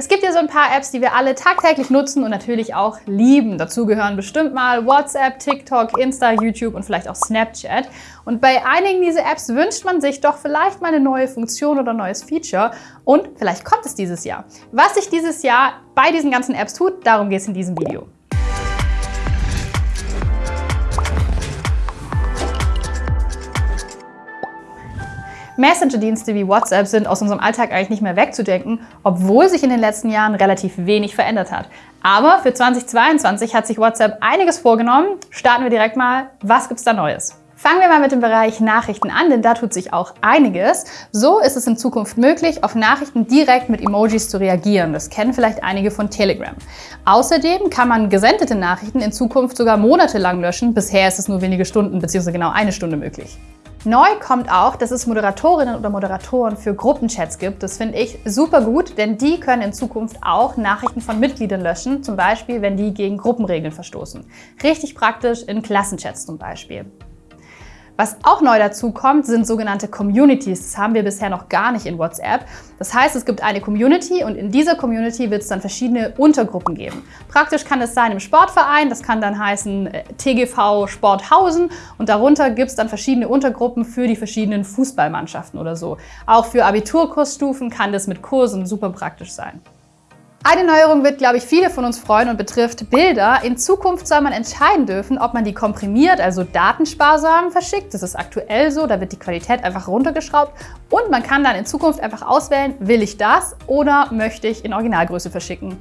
Es gibt ja so ein paar Apps, die wir alle tagtäglich nutzen und natürlich auch lieben. Dazu gehören bestimmt mal WhatsApp, TikTok, Insta, YouTube und vielleicht auch Snapchat. Und bei einigen dieser Apps wünscht man sich doch vielleicht mal eine neue Funktion oder neues Feature und vielleicht kommt es dieses Jahr. Was sich dieses Jahr bei diesen ganzen Apps tut, darum geht es in diesem Video. Messenger-Dienste wie WhatsApp sind aus unserem Alltag eigentlich nicht mehr wegzudenken, obwohl sich in den letzten Jahren relativ wenig verändert hat. Aber für 2022 hat sich WhatsApp einiges vorgenommen. Starten wir direkt mal. Was gibt's da Neues? Fangen wir mal mit dem Bereich Nachrichten an, denn da tut sich auch einiges. So ist es in Zukunft möglich, auf Nachrichten direkt mit Emojis zu reagieren. Das kennen vielleicht einige von Telegram. Außerdem kann man gesendete Nachrichten in Zukunft sogar monatelang löschen. Bisher ist es nur wenige Stunden bzw. genau eine Stunde möglich. Neu kommt auch, dass es Moderatorinnen oder Moderatoren für Gruppenchats gibt. Das finde ich super gut, denn die können in Zukunft auch Nachrichten von Mitgliedern löschen, zum Beispiel, wenn die gegen Gruppenregeln verstoßen. Richtig praktisch in Klassenchats zum Beispiel. Was auch neu dazu kommt, sind sogenannte Communities. Das haben wir bisher noch gar nicht in WhatsApp. Das heißt, es gibt eine Community und in dieser Community wird es dann verschiedene Untergruppen geben. Praktisch kann es sein im Sportverein, das kann dann heißen äh, TGV Sporthausen und darunter gibt es dann verschiedene Untergruppen für die verschiedenen Fußballmannschaften oder so. Auch für Abiturkursstufen kann das mit Kursen super praktisch sein. Eine Neuerung wird, glaube ich, viele von uns freuen und betrifft Bilder. In Zukunft soll man entscheiden dürfen, ob man die komprimiert, also datensparsam verschickt. Das ist aktuell so, da wird die Qualität einfach runtergeschraubt. Und man kann dann in Zukunft einfach auswählen, will ich das oder möchte ich in Originalgröße verschicken.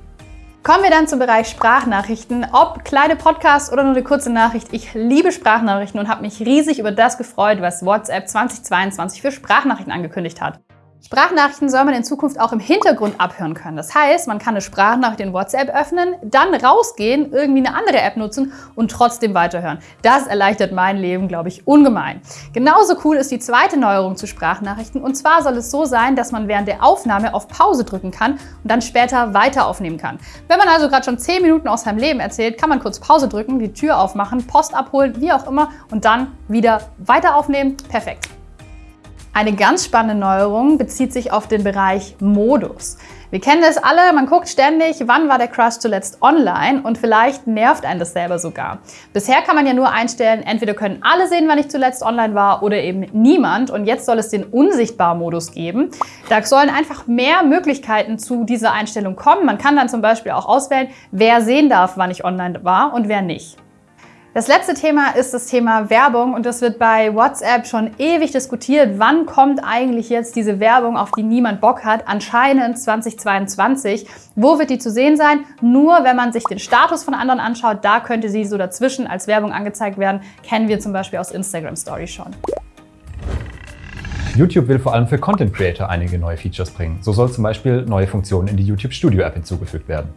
Kommen wir dann zum Bereich Sprachnachrichten. Ob kleine Podcasts oder nur eine kurze Nachricht, ich liebe Sprachnachrichten und habe mich riesig über das gefreut, was WhatsApp 2022 für Sprachnachrichten angekündigt hat. Sprachnachrichten soll man in Zukunft auch im Hintergrund abhören können. Das heißt, man kann eine Sprachnachricht in WhatsApp öffnen, dann rausgehen, irgendwie eine andere App nutzen und trotzdem weiterhören. Das erleichtert mein Leben, glaube ich, ungemein. Genauso cool ist die zweite Neuerung zu Sprachnachrichten. Und zwar soll es so sein, dass man während der Aufnahme auf Pause drücken kann und dann später weiter aufnehmen kann. Wenn man also gerade schon 10 Minuten aus seinem Leben erzählt, kann man kurz Pause drücken, die Tür aufmachen, Post abholen, wie auch immer und dann wieder weiter aufnehmen. Perfekt. Eine ganz spannende Neuerung bezieht sich auf den Bereich Modus. Wir kennen das alle, man guckt ständig, wann war der Crush zuletzt online und vielleicht nervt einen das selber sogar. Bisher kann man ja nur einstellen, entweder können alle sehen, wann ich zuletzt online war oder eben niemand und jetzt soll es den Unsichtbar-Modus geben. Da sollen einfach mehr Möglichkeiten zu dieser Einstellung kommen. Man kann dann zum Beispiel auch auswählen, wer sehen darf, wann ich online war und wer nicht. Das letzte Thema ist das Thema Werbung und das wird bei WhatsApp schon ewig diskutiert. Wann kommt eigentlich jetzt diese Werbung, auf die niemand Bock hat? Anscheinend 2022. Wo wird die zu sehen sein? Nur wenn man sich den Status von anderen anschaut, da könnte sie so dazwischen als Werbung angezeigt werden. Kennen wir zum Beispiel aus Instagram Stories schon. YouTube will vor allem für Content Creator einige neue Features bringen. So soll zum Beispiel neue Funktionen in die YouTube Studio App hinzugefügt werden.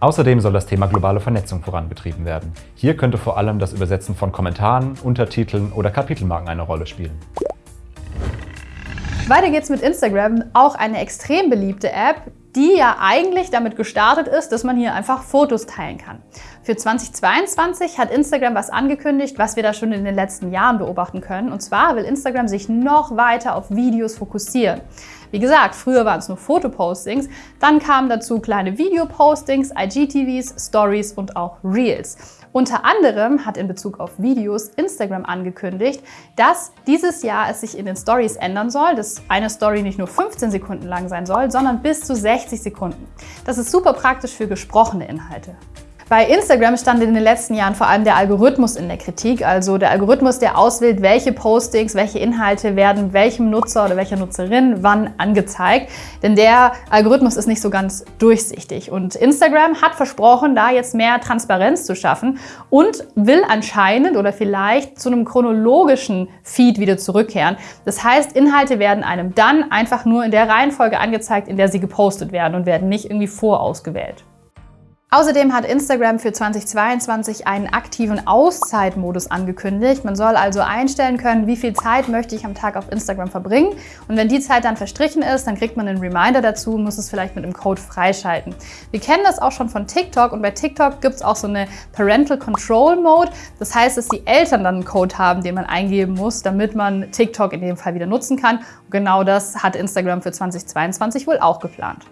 Außerdem soll das Thema globale Vernetzung vorangetrieben werden. Hier könnte vor allem das Übersetzen von Kommentaren, Untertiteln oder Kapitelmarken eine Rolle spielen. Weiter geht's mit Instagram, auch eine extrem beliebte App, die ja eigentlich damit gestartet ist, dass man hier einfach Fotos teilen kann. Für 2022 hat Instagram was angekündigt, was wir da schon in den letzten Jahren beobachten können. Und zwar will Instagram sich noch weiter auf Videos fokussieren. Wie gesagt, früher waren es nur Fotopostings, dann kamen dazu kleine Videopostings, IGTVs, Stories und auch Reels. Unter anderem hat in Bezug auf Videos Instagram angekündigt, dass dieses Jahr es sich in den Stories ändern soll, dass eine Story nicht nur 15 Sekunden lang sein soll, sondern bis zu 60 Sekunden. Das ist super praktisch für gesprochene Inhalte. Bei Instagram stand in den letzten Jahren vor allem der Algorithmus in der Kritik, also der Algorithmus, der auswählt, welche Postings, welche Inhalte werden welchem Nutzer oder welcher Nutzerin wann angezeigt. Denn der Algorithmus ist nicht so ganz durchsichtig. Und Instagram hat versprochen, da jetzt mehr Transparenz zu schaffen und will anscheinend oder vielleicht zu einem chronologischen Feed wieder zurückkehren. Das heißt, Inhalte werden einem dann einfach nur in der Reihenfolge angezeigt, in der sie gepostet werden und werden nicht irgendwie vorausgewählt. Außerdem hat Instagram für 2022 einen aktiven Auszeitmodus angekündigt. Man soll also einstellen können, wie viel Zeit möchte ich am Tag auf Instagram verbringen. Und wenn die Zeit dann verstrichen ist, dann kriegt man einen Reminder dazu und muss es vielleicht mit einem Code freischalten. Wir kennen das auch schon von TikTok und bei TikTok gibt es auch so eine Parental Control Mode. Das heißt, dass die Eltern dann einen Code haben, den man eingeben muss, damit man TikTok in dem Fall wieder nutzen kann. Und genau das hat Instagram für 2022 wohl auch geplant.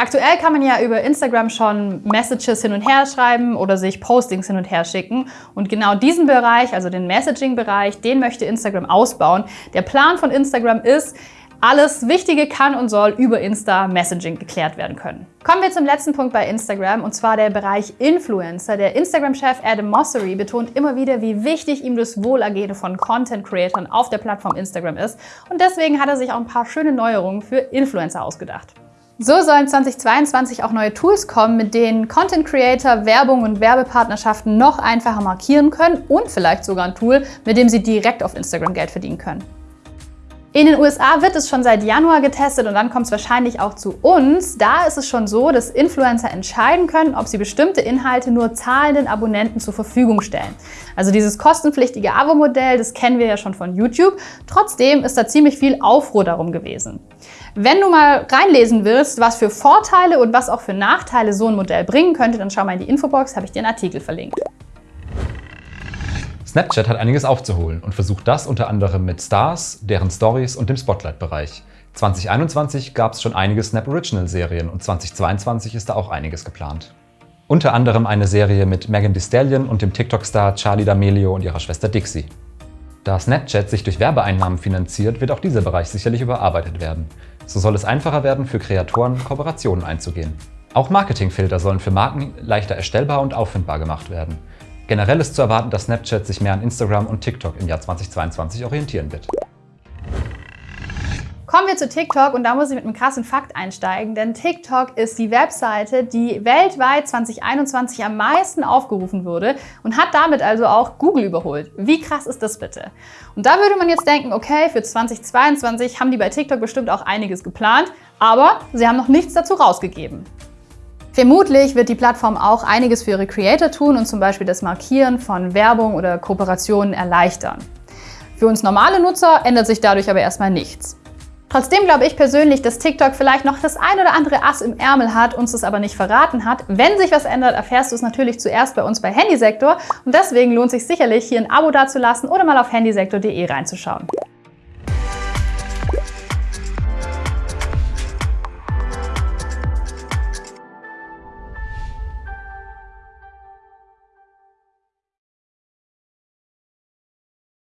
Aktuell kann man ja über Instagram schon Messages hin und her schreiben oder sich Postings hin und her schicken. Und genau diesen Bereich, also den Messaging-Bereich, den möchte Instagram ausbauen. Der Plan von Instagram ist, alles Wichtige kann und soll über Insta-Messaging geklärt werden können. Kommen wir zum letzten Punkt bei Instagram und zwar der Bereich Influencer. Der Instagram-Chef Adam Mossery betont immer wieder, wie wichtig ihm das Wohlergehen von Content-Creatern auf der Plattform Instagram ist und deswegen hat er sich auch ein paar schöne Neuerungen für Influencer ausgedacht. So sollen 2022 auch neue Tools kommen, mit denen Content Creator Werbung und Werbepartnerschaften noch einfacher markieren können und vielleicht sogar ein Tool, mit dem sie direkt auf Instagram Geld verdienen können. In den USA wird es schon seit Januar getestet und dann kommt es wahrscheinlich auch zu uns. Da ist es schon so, dass Influencer entscheiden können, ob sie bestimmte Inhalte nur zahlenden Abonnenten zur Verfügung stellen. Also dieses kostenpflichtige Abo-Modell, das kennen wir ja schon von YouTube. Trotzdem ist da ziemlich viel Aufruhr darum gewesen. Wenn du mal reinlesen willst, was für Vorteile und was auch für Nachteile so ein Modell bringen könnte, dann schau mal in die Infobox, habe ich dir einen Artikel verlinkt. Snapchat hat einiges aufzuholen und versucht das unter anderem mit Stars, deren Stories und dem Spotlight-Bereich. 2021 gab es schon einige Snap Original-Serien und 2022 ist da auch einiges geplant. Unter anderem eine Serie mit Megan Thee Stallion und dem TikTok-Star Charlie D'Amelio und ihrer Schwester Dixie. Da Snapchat sich durch Werbeeinnahmen finanziert, wird auch dieser Bereich sicherlich überarbeitet werden. So soll es einfacher werden, für Kreatoren Kooperationen einzugehen. Auch Marketingfilter sollen für Marken leichter erstellbar und auffindbar gemacht werden. Generell ist zu erwarten, dass Snapchat sich mehr an Instagram und TikTok im Jahr 2022 orientieren wird. Kommen wir zu TikTok und da muss ich mit einem krassen Fakt einsteigen, denn TikTok ist die Webseite, die weltweit 2021 am meisten aufgerufen wurde und hat damit also auch Google überholt. Wie krass ist das bitte? Und da würde man jetzt denken, okay, für 2022 haben die bei TikTok bestimmt auch einiges geplant, aber sie haben noch nichts dazu rausgegeben. Vermutlich wird die Plattform auch einiges für ihre Creator tun und zum Beispiel das Markieren von Werbung oder Kooperationen erleichtern. Für uns normale Nutzer ändert sich dadurch aber erstmal nichts. Trotzdem glaube ich persönlich, dass TikTok vielleicht noch das ein oder andere Ass im Ärmel hat, uns das aber nicht verraten hat. Wenn sich was ändert, erfährst du es natürlich zuerst bei uns bei Handysektor und deswegen lohnt sich sicherlich, hier ein Abo dazulassen oder mal auf handysektor.de reinzuschauen.